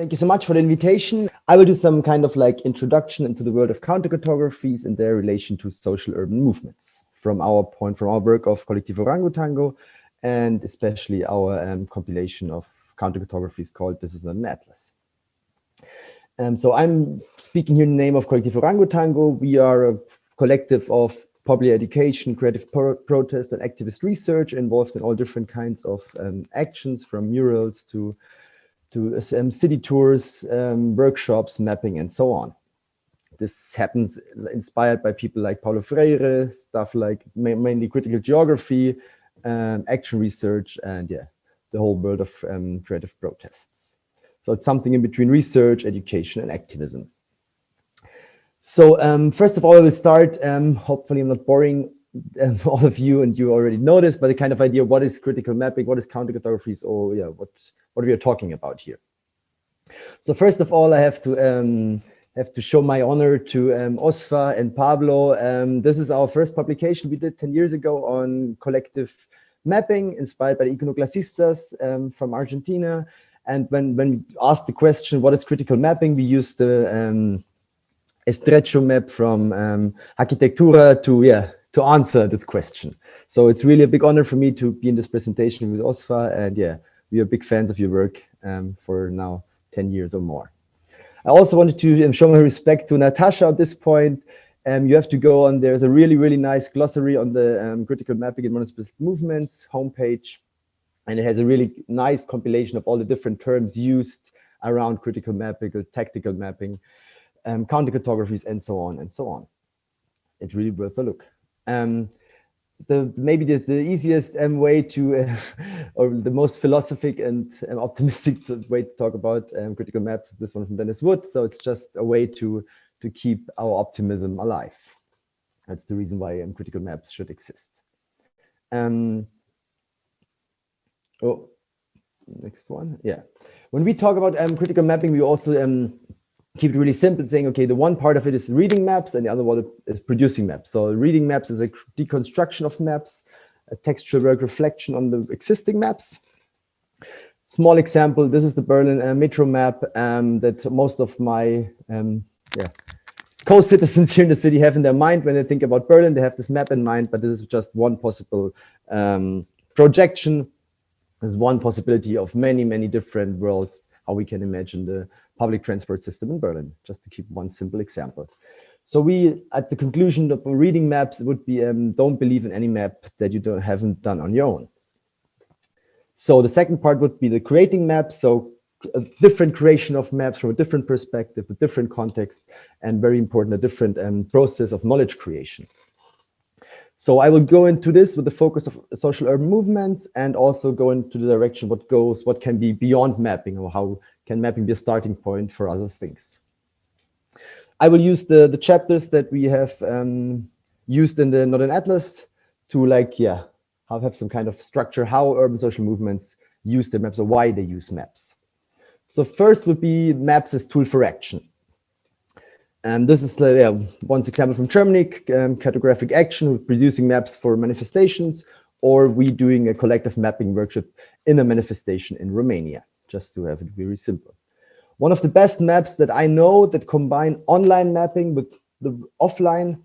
Thank you so much for the invitation. I will do some kind of like introduction into the world of countercartographies and their relation to social urban movements from our point, from our work of Colectivo Orangotango, and especially our um, compilation of countercartographies called This is not an Atlas. Um, so I'm speaking here in the name of Colectivo Orangotango. We are a collective of public education, creative pro protest, and activist research involved in all different kinds of um, actions from murals to to um, city tours, um, workshops, mapping, and so on. This happens inspired by people like Paulo Freire, stuff like ma mainly critical geography, um, action research, and yeah, the whole world of um, creative protests. So it's something in between research, education, and activism. So um, first of all, I will start, um, hopefully I'm not boring um, all of you and you already know this, but the kind of idea, what is critical mapping, what is countercartographies, or yeah, what, what we are talking about here. So first of all, I have to um, have to show my honor to um, Osfa and Pablo. Um, this is our first publication we did 10 years ago on collective mapping inspired by the Iconoclasistas um, from Argentina. And when, when we asked the question, what is critical mapping, we used the um, Estrecho map from um, Hackitectura to, yeah, to answer this question. So it's really a big honor for me to be in this presentation with OSFA. And yeah, we are big fans of your work um, for now 10 years or more. I also wanted to um, show my respect to Natasha at this point. Um, you have to go on, there's a really, really nice glossary on the um, critical mapping and municipalist movements homepage. And it has a really nice compilation of all the different terms used around critical mapping, tactical mapping, um, counter cartographies, and so on and so on. It's really worth a look. Um, the maybe the, the easiest um, way to uh, or the most philosophic and um, optimistic way to talk about um, critical maps is this one from Denis Wood. So it's just a way to to keep our optimism alive. That's the reason why um, critical maps should exist. Um oh next one. Yeah. When we talk about um, critical mapping we also um keep it really simple, saying, okay, the one part of it is reading maps and the other one is producing maps. So reading maps is a deconstruction of maps, a textual work reflection on the existing maps. Small example, this is the Berlin uh, metro map um, that most of my um, yeah, co-citizens here in the city have in their mind when they think about Berlin. They have this map in mind, but this is just one possible um, projection. There's one possibility of many, many different worlds, how we can imagine the public transport system in Berlin, just to keep one simple example. So we, at the conclusion of reading maps, would be um, don't believe in any map that you don't, haven't done on your own. So the second part would be the creating maps. So a different creation of maps from a different perspective, a different context, and very important, a different um, process of knowledge creation. So I will go into this with the focus of social urban movements and also go into the direction what goes, what can be beyond mapping or how can mapping be a starting point for other things? I will use the, the chapters that we have um, used in the Not an Atlas to like, yeah, have, have some kind of structure, how urban social movements use the maps or why they use maps. So first would be maps as tool for action. And this is the, yeah, one example from Germany, um, cartographic action producing maps for manifestations, or we doing a collective mapping workshop in a manifestation in Romania just to have it very simple. One of the best maps that I know that combine online mapping with the offline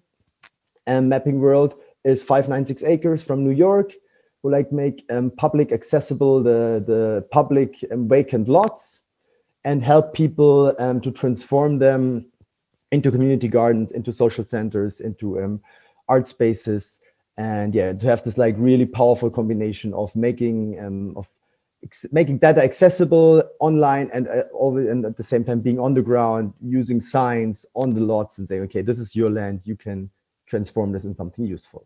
um, mapping world is 596 Acres from New York, who like make um, public accessible the, the public um, vacant lots and help people um, to transform them into community gardens, into social centers, into um, art spaces. And yeah, to have this like really powerful combination of making um, of making data accessible online and, uh, always, and at the same time being on the ground, using signs on the lots and saying, okay, this is your land, you can transform this into something useful.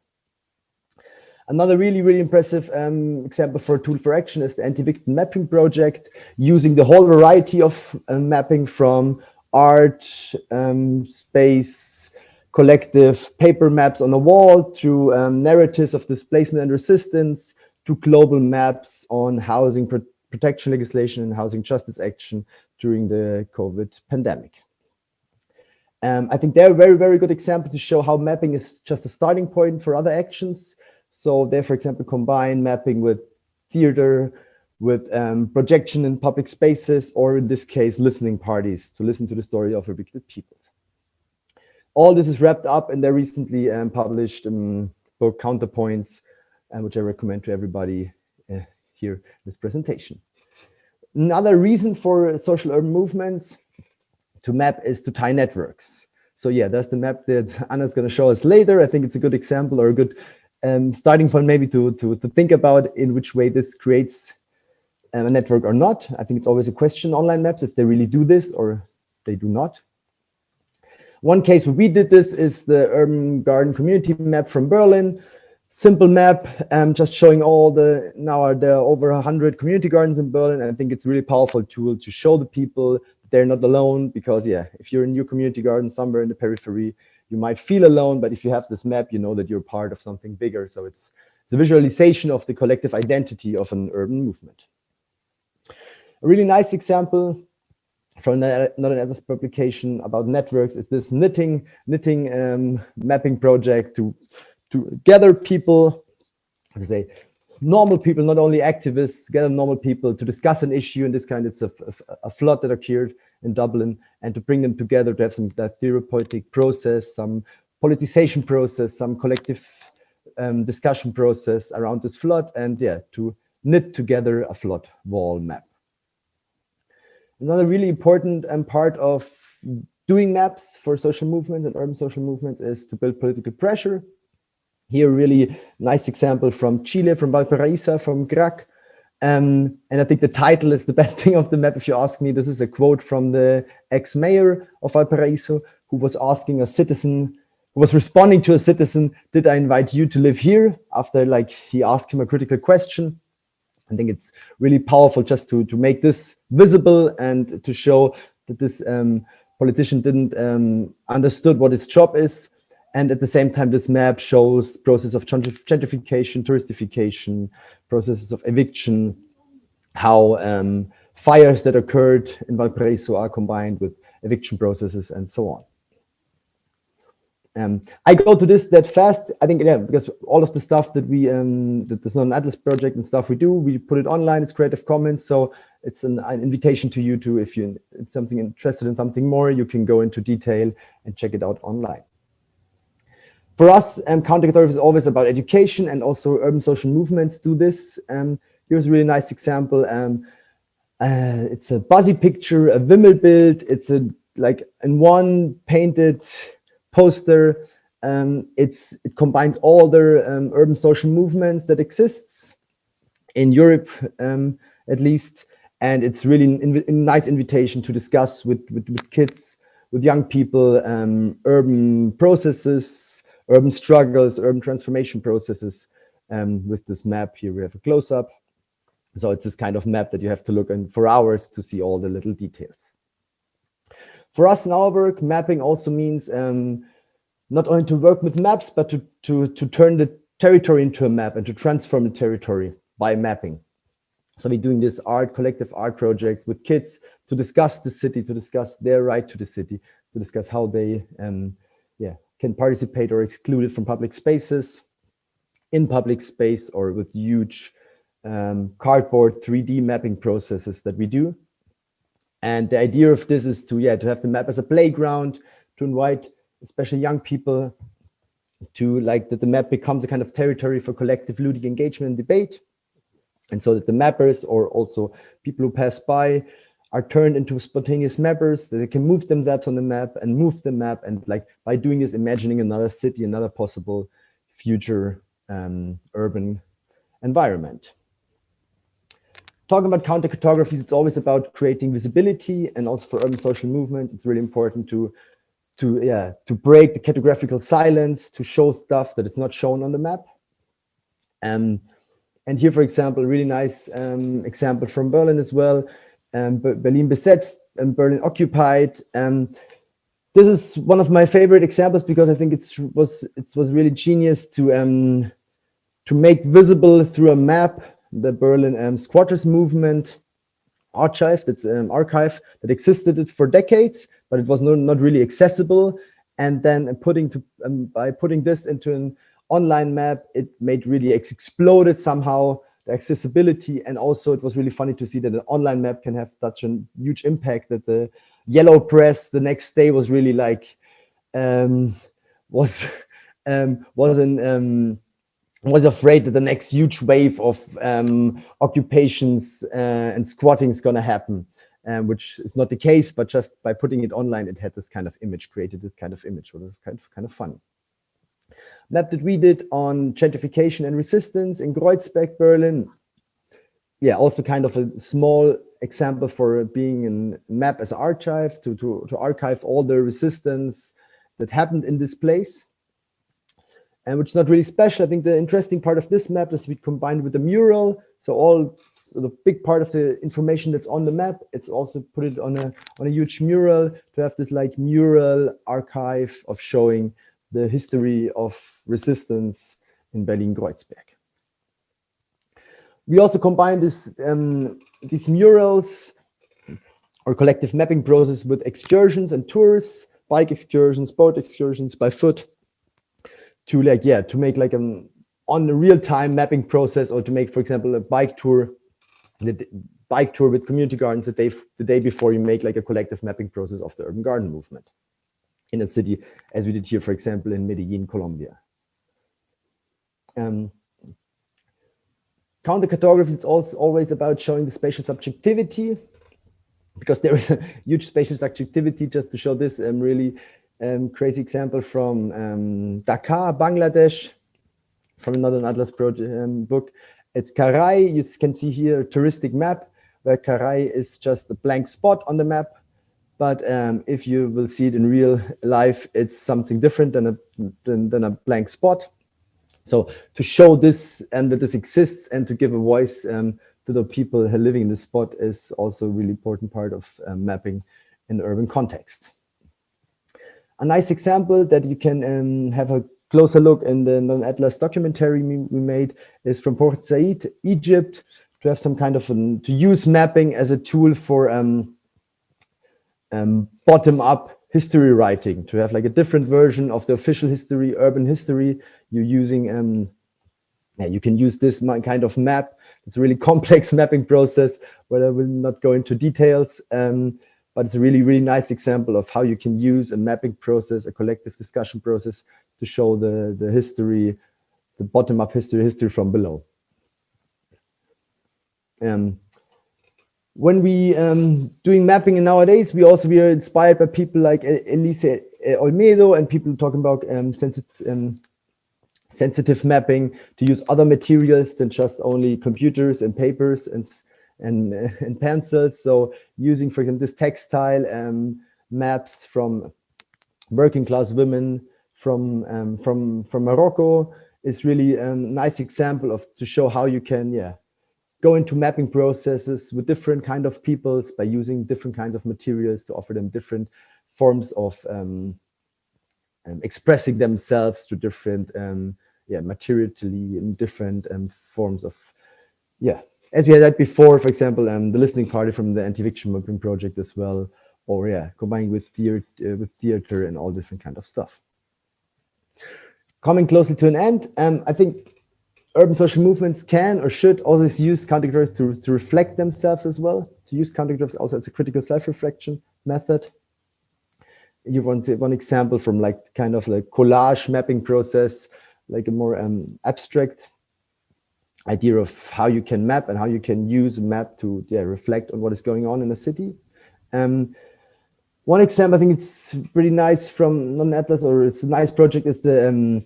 Another really, really impressive um, example for a tool for action is the anti-eviction mapping project, using the whole variety of uh, mapping from art, um, space, collective paper maps on the wall to um, narratives of displacement and resistance, to global maps on housing pro protection legislation and housing justice action during the COVID pandemic. Um, I think they're a very, very good example to show how mapping is just a starting point for other actions. So they, for example, combine mapping with theater, with um, projection in public spaces, or in this case, listening parties to listen to the story of evicted people. All this is wrapped up in their recently um, published um, book Counterpoints, uh, which I recommend to everybody uh, here in this presentation. Another reason for social urban movements to map is to tie networks. So yeah, that's the map that Anna's going to show us later. I think it's a good example or a good um, starting point maybe to, to, to think about in which way this creates a network or not. I think it's always a question online maps if they really do this or they do not. One case where we did this is the urban garden community map from Berlin. Simple map, um, just showing all the, now are there are over 100 community gardens in Berlin. And I think it's a really powerful tool to show the people they're not alone because yeah, if you're in your community garden somewhere in the periphery, you might feel alone, but if you have this map, you know that you're part of something bigger. So it's, it's a visualization of the collective identity of an urban movement. A really nice example from not another publication about networks is this knitting knitting um, mapping project to to gather people, to say normal people, not only activists, gather normal people to discuss an issue. In this kind, it's a, a, a flood that occurred in Dublin, and to bring them together to have some that therapeutic process, some politicization process, some collective um, discussion process around this flood, and yeah, to knit together a flood wall map. Another really important um, part of doing maps for social movements and urban social movements is to build political pressure here, really nice example from Chile, from Valparaiso, from GRAC. Um, and I think the title is the best thing of the map, if you ask me. This is a quote from the ex-mayor of Valparaiso, who was asking a citizen, who was responding to a citizen, did I invite you to live here? After like he asked him a critical question. I think it's really powerful just to, to make this visible and to show that this um, politician didn't um, understood what his job is and at the same time, this map shows process of gentrification, touristification, processes of eviction, how um, fires that occurred in Valparaiso are combined with eviction processes and so on. Um, I go to this that fast, I think, yeah, because all of the stuff that we, um, that the non Atlas project and stuff we do, we put it online, it's Creative Commons. So it's an, an invitation to you to, if you're something interested in something more, you can go into detail and check it out online. For us, um, counter is always about education and also urban social movements do this. Um, here's a really nice example. Um, uh, it's a Buzzy picture, a Wimmelbild. It's a like in one painted poster. Um, it's it combines all the um, urban social movements that exists in Europe, um, at least, and it's really a nice invitation to discuss with with, with kids, with young people, um, urban processes, urban struggles, urban transformation processes. Um, with this map here, we have a close-up. So it's this kind of map that you have to look in for hours to see all the little details. For us in our work, mapping also means um, not only to work with maps, but to, to, to turn the territory into a map and to transform the territory by mapping. So we're doing this art, collective art project with kids to discuss the city, to discuss their right to the city, to discuss how they um, yeah, can participate or excluded from public spaces in public space or with huge um, cardboard 3D mapping processes that we do. And the idea of this is to, yeah, to have the map as a playground, to invite especially young people to like that the map becomes a kind of territory for collective ludic engagement and debate. And so that the mappers or also people who pass by are turned into spontaneous mappers that they can move themselves on the map and move the map and like by doing this imagining another city another possible future um, urban environment talking about counter cartographies it's always about creating visibility and also for urban social movements it's really important to to yeah to break the cartographical silence to show stuff that it's not shown on the map um, and here for example a really nice um, example from berlin as well um, Berlin besetzt and Berlin occupied. Um, this is one of my favorite examples because I think it was it was really genius to um, to make visible through a map the Berlin um, squatters movement archive that's um, archive that existed for decades, but it was not, not really accessible. And then putting to um, by putting this into an online map, it made really exploded somehow the accessibility, and also it was really funny to see that an online map can have such a huge impact that the yellow press the next day was really like um, was um, was an um, was afraid that the next huge wave of um, occupations uh, and squatting is going to happen, um, which is not the case. But just by putting it online, it had this kind of image, created this kind of image, which was kind of kind of fun. Map that we did on gentrification and resistance in Kreuzberg, Berlin. Yeah, also kind of a small example for being a map as archive to, to, to archive all the resistance that happened in this place. And which is not really special. I think the interesting part of this map is we combined with the mural. So all the big part of the information that's on the map, it's also put it on a on a huge mural to have this like mural archive of showing the history of resistance in Berlin-Kreuzberg. We also combine this, um, these murals or collective mapping process with excursions and tours, bike excursions, boat excursions by foot to like, yeah, to make like an on the real-time mapping process or to make, for example, a bike tour, the bike tour with community gardens the day, the day before you make like a collective mapping process of the urban garden movement in a city, as we did here, for example, in Medellin, Colombia. Um, counter cartography is also always about showing the spatial subjectivity, because there is a huge spatial subjectivity. Just to show this um, really um, crazy example from um, Dhaka, Bangladesh, from another Atlas project um, book. It's Korail. You can see here a touristic map where Korail is just a blank spot on the map but um, if you will see it in real life, it's something different than a, than, than a blank spot. So to show this and that this exists and to give a voice um, to the people living in the spot is also a really important part of um, mapping in urban context. A nice example that you can um, have a closer look in the non-Atlas documentary we made is from Port Said, Egypt, to have some kind of, an, to use mapping as a tool for um, um, bottom-up history writing to have like a different version of the official history, urban history. You're using, um, yeah, you can use this kind of map. It's a really complex mapping process where I will not go into details, um, but it's a really, really nice example of how you can use a mapping process, a collective discussion process to show the, the history, the bottom-up history, history from below. Um, when we um, doing mapping nowadays, we also we are inspired by people like Elise Olmedo and people talking about um, sensitive, um, sensitive mapping to use other materials than just only computers and papers and and, and pencils. So using, for example, this textile um, maps from working class women from um, from from Morocco is really a nice example of to show how you can yeah go into mapping processes with different kind of peoples by using different kinds of materials to offer them different forms of um, um, expressing themselves to different um, yeah materially in different um, forms of yeah as we had that before for example um, the listening party from the anti-eviction mapping project as well or yeah combining with theater uh, with theater and all different kind of stuff coming closely to an end um, i think urban social movements can or should always use countergraphs to, to reflect themselves as well, to use countergraphs also as a critical self-reflection method. You want to, one example from like kind of like collage mapping process, like a more um, abstract idea of how you can map and how you can use a map to yeah, reflect on what is going on in a city. Um, one example, I think it's pretty nice from non-Atlas, or it's a nice project, is the um,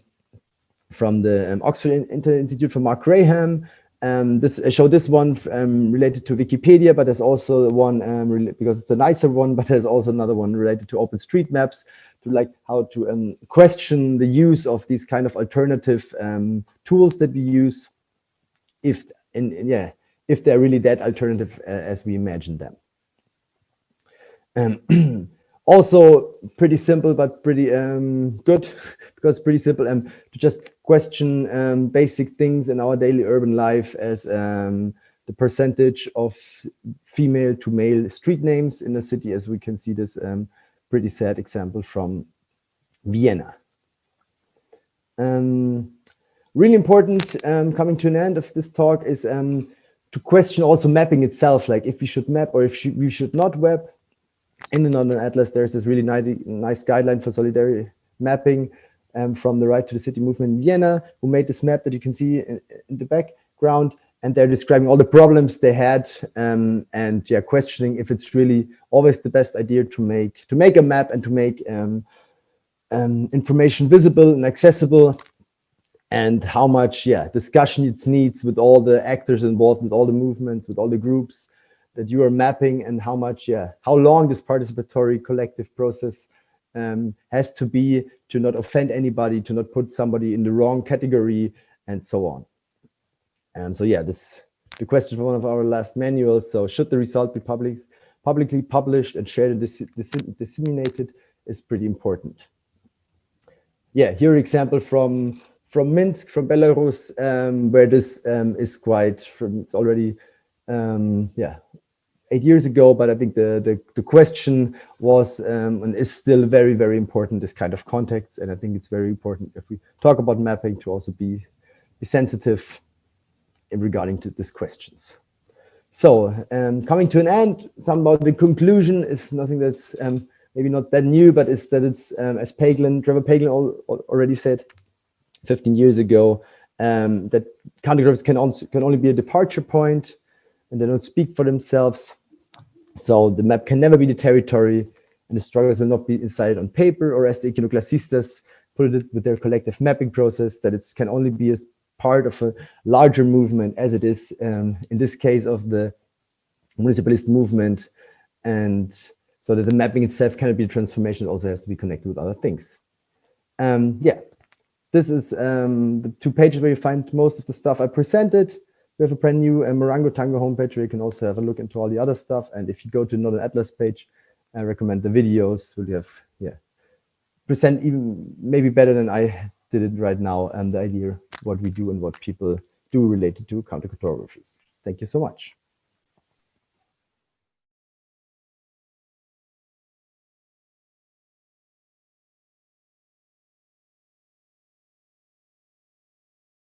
from the um, Oxford Institute from Mark Graham. Um, this I show this one um, related to Wikipedia, but there's also one um, because it's a nicer one, but there's also another one related to OpenStreetMaps to like how to question the use of these kind of alternative tools that we use, if and yeah, if they're really that alternative uh, as we imagine them. also pretty simple but pretty um, good because pretty simple um, to just question um, basic things in our daily urban life as um, the percentage of female to male street names in the city as we can see this um, pretty sad example from Vienna. Um, really important, um, coming to an end of this talk, is um, to question also mapping itself, like if we should map or if we should not map. In the Not an Atlas, there's this really nice, nice guideline for solidarity mapping um, from the Right to the City movement in Vienna, who made this map that you can see in, in the background. And they're describing all the problems they had um, and yeah, questioning if it's really always the best idea to make to make a map and to make um, um, information visible and accessible and how much yeah discussion it needs with all the actors involved with all the movements with all the groups that you are mapping and how much yeah how long this participatory collective process um, has to be to not offend anybody to not put somebody in the wrong category and so on. And so yeah this the question from one of our last manuals so should the result be public publicly published and shared and dis dis disseminated is pretty important. Yeah, here example from from Minsk, from Belarus, um, where this um, is quite from it's already um, yeah eight years ago, but I think the the, the question was um, and is still very very important this kind of context, and I think it's very important if we talk about mapping to also be be sensitive in regarding to these questions. So um, coming to an end, some about the conclusion is nothing that's um, maybe not that new, but it's that it's, as Paglen, Trevor Paglen already said 15 years ago, um, that countergroups can, also, can only be a departure point and they don't speak for themselves. So the map can never be the territory and the struggles will not be decided on paper or as the iconoclasistas put it with their collective mapping process, that it can only be a part of a larger movement as it is um, in this case of the municipalist movement and so that the mapping itself cannot be a transformation, it also has to be connected with other things. Um, yeah, this is um, the two pages where you find most of the stuff I presented. We have a brand new uh, Orangotango homepage where you can also have a look into all the other stuff. And if you go to Not an Atlas page, I recommend the videos. We'll have, yeah, present even maybe better than I did it right now and the idea what we do and what people do related to countercartographies. Thank you so much.